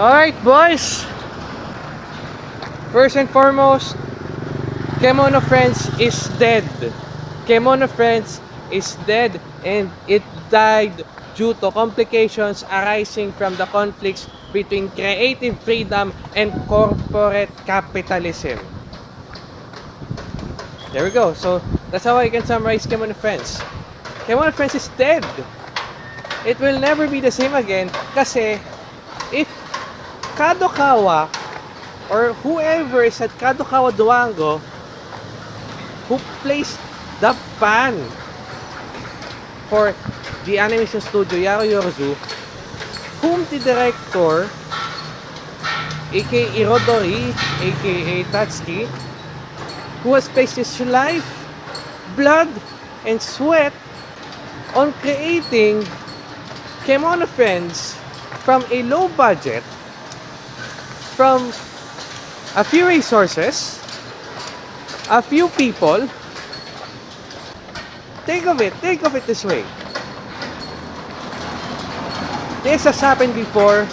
Alright, boys. First and foremost, Kemono Friends is dead. Kemono Friends is dead and it died due to complications arising from the conflicts between creative freedom and corporate capitalism. There we go. So that's how I can summarize Kemono Friends. Kemono Friends is dead. It will never be the same again kasi if Kadokawa or whoever is at Kadokawa Duango who placed the ban for the animation studio Yaro Yorozu whom the director aka Irodori aka Tatsuki who has placed his life blood and sweat on creating Kemono Friends from a low budget from a few resources a few people. Think of it. Think of it this way. This has happened before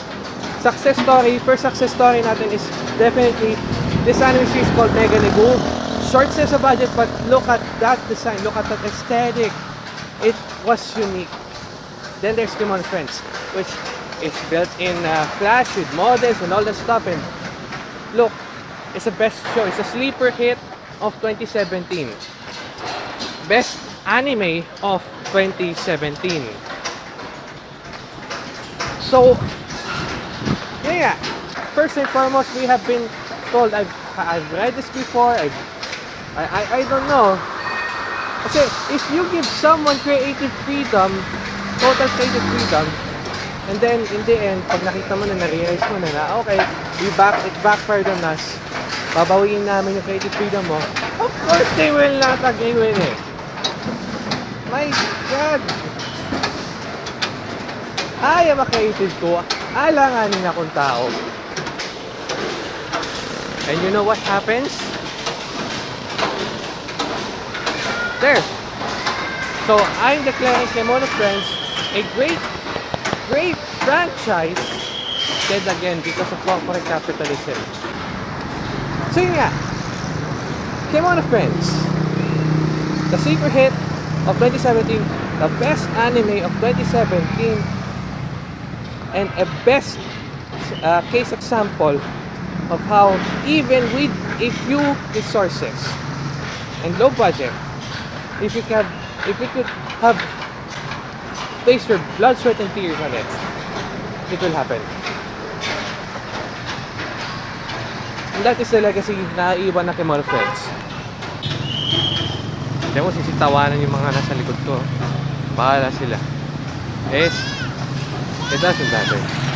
success story first success story natin is definitely this anime series called Mega Nebu short says a budget but look at that design. Look at that aesthetic. It was unique. Then there's Kimon Friends which is built in uh, Flash with models and all that stuff and look it's the best show. It's a sleeper hit of 2017 best anime of 2017 so yeah, yeah. First and foremost we have been told I've, I've read this before I've, I, I, I don't know. Okay if you give someone creative freedom total creative freedom And then, in the end, pag nakita mo na, na-realize mo na na, okay, we back, it backfired on us. Babawiin namin yung creative freedom mo. Of course, they will not agree with it. My God! Ay, ang creative ko. Alanganin akong tao. And you know what happens? There. So, I'm declaring Kemono Friends a great great franchise. Dead again because of corporate capitalism. So yun nga, Kemono Friends, the sleeper hit of 2017, the best anime of 2017, and a best uh, case example of how even with a few resources and low budget, if you can, if we could have place your blood, sweat, and tears on it, it will happen. And that is the legacy na iwan na kay mga friends. Hindi mo sisitawanan yung mga nasa likod ko. Bahala sila. Yes, it doesn't matter.